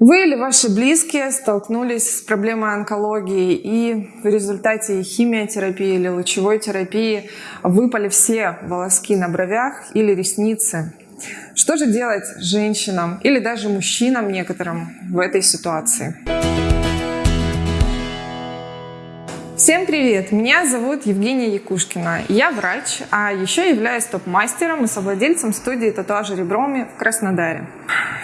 Вы или ваши близкие столкнулись с проблемой онкологии и в результате химиотерапии или лучевой терапии выпали все волоски на бровях или ресницы. Что же делать женщинам или даже мужчинам некоторым в этой ситуации? Всем привет! Меня зовут Евгения Якушкина. Я врач, а еще являюсь топ-мастером и совладельцем студии татуажа реброми в Краснодаре.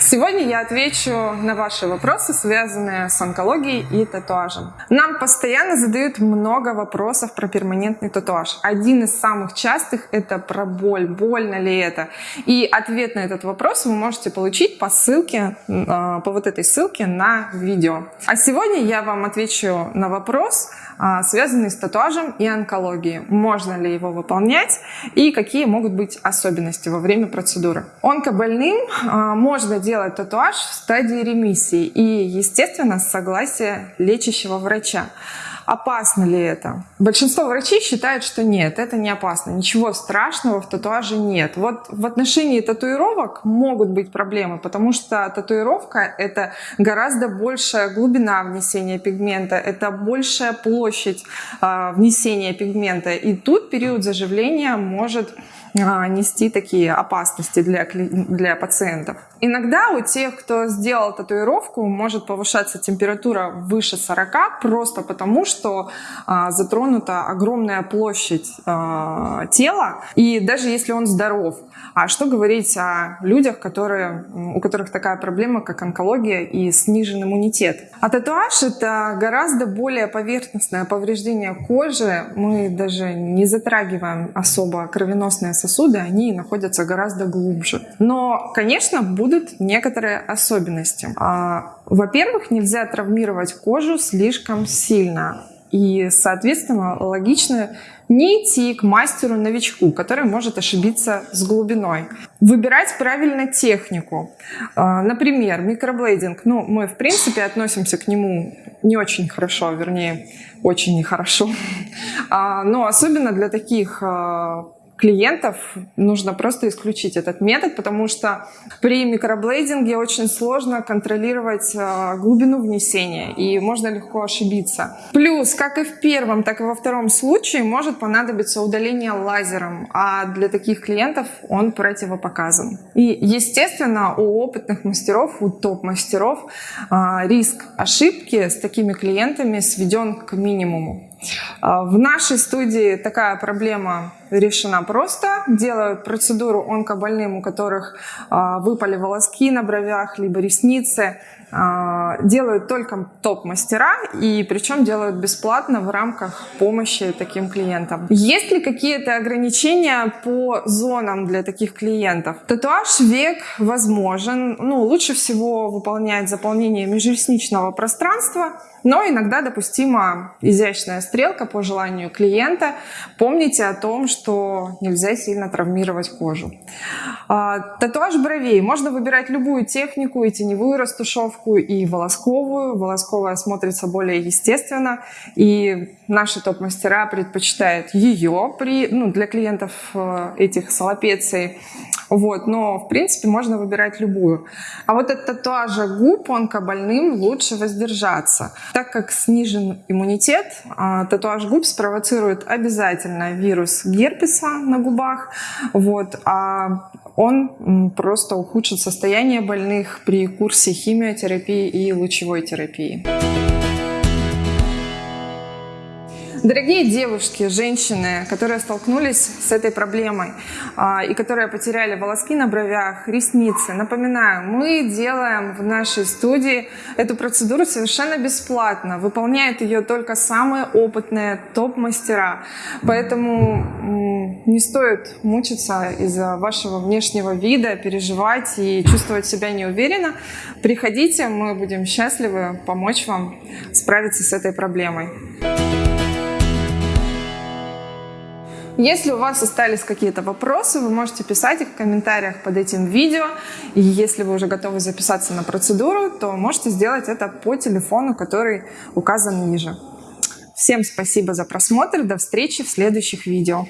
Сегодня я отвечу на ваши вопросы, связанные с онкологией и татуажем. Нам постоянно задают много вопросов про перманентный татуаж. Один из самых частых это про боль, больно ли это. И ответ на этот вопрос вы можете получить по ссылке, а, по вот этой ссылке на видео. А сегодня я вам отвечу на вопрос, а, связанный с татуажем и онкологией. Можно ли его выполнять и какие могут быть особенности во время процедуры. Онкобольным а, можно делать татуаж в стадии ремиссии и, естественно, с согласия лечащего врача. Опасно ли это? Большинство врачей считают, что нет, это не опасно. Ничего страшного в татуаже нет. Вот в отношении татуировок могут быть проблемы, потому что татуировка — это гораздо большая глубина внесения пигмента, это большая площадь э, внесения пигмента. И тут период заживления может а, нести такие опасности для, для пациентов. Иногда у тех, кто сделал татуировку, может повышаться температура выше 40, просто потому что а, затронута огромная площадь а, тела, и даже если он здоров. А что говорить о людях, которые, у которых такая проблема, как онкология и снижен иммунитет? А татуаж — это гораздо более поверхностное повреждение кожи. Мы даже не затрагиваем особо кровеносные сосуды, они находятся гораздо глубже. Но, конечно, будут некоторые особенности. А, во-первых, нельзя травмировать кожу слишком сильно. И, соответственно, логично не идти к мастеру-новичку, который может ошибиться с глубиной. Выбирать правильно технику. А, например, микроблейдинг. Ну, мы, в принципе, относимся к нему не очень хорошо, вернее, очень нехорошо. А, но особенно для таких а, клиентов нужно просто исключить этот метод, потому что при микроблейдинге очень сложно контролировать а, глубину внесения и можно легко ошибиться. Плюс, как и в первом, так и во втором случае может понадобиться удаление лазером, а для таких клиентов он противопоказан. И, естественно, у опытных мастеров, у топ-мастеров а, риск ошибки с такими клиентами сведен к минимуму. А, в нашей студии такая проблема решена просто. Делают процедуру онкобольным, у которых а, выпали волоски на бровях, либо ресницы. А, делают только топ-мастера, и причем делают бесплатно в рамках помощи таким клиентам. Есть ли какие-то ограничения по зонам для таких клиентов? Татуаж век возможен. Ну, лучше всего выполнять заполнение межресничного пространства, но иногда допустима изящная стрелка по желанию клиента. Помните о том, что нельзя сильно травмировать кожу. А, татуаж бровей. Можно выбирать любую технику, и теневую растушевку, и волосковую. Волосковая смотрится более естественно, и наши топ-мастера предпочитают ее при, ну, для клиентов э, этих салопеций. Вот, но, в принципе, можно выбирать любую. А вот от татуажа губ онкобольным лучше воздержаться. Так как снижен иммунитет, а, татуаж губ спровоцирует обязательно вирус герпеса на губах. Вот, а он просто ухудшит состояние больных при курсе химиотерапии и лучевой терапии. Дорогие девушки, женщины, которые столкнулись с этой проблемой а, и которые потеряли волоски на бровях, ресницы, напоминаю, мы делаем в нашей студии эту процедуру совершенно бесплатно. Выполняют ее только самые опытные топ-мастера. Поэтому не стоит мучиться из-за вашего внешнего вида, переживать и чувствовать себя неуверенно. Приходите, мы будем счастливы помочь вам справиться с этой проблемой. Если у вас остались какие-то вопросы, вы можете писать их в комментариях под этим видео. И если вы уже готовы записаться на процедуру, то можете сделать это по телефону, который указан ниже. Всем спасибо за просмотр. До встречи в следующих видео.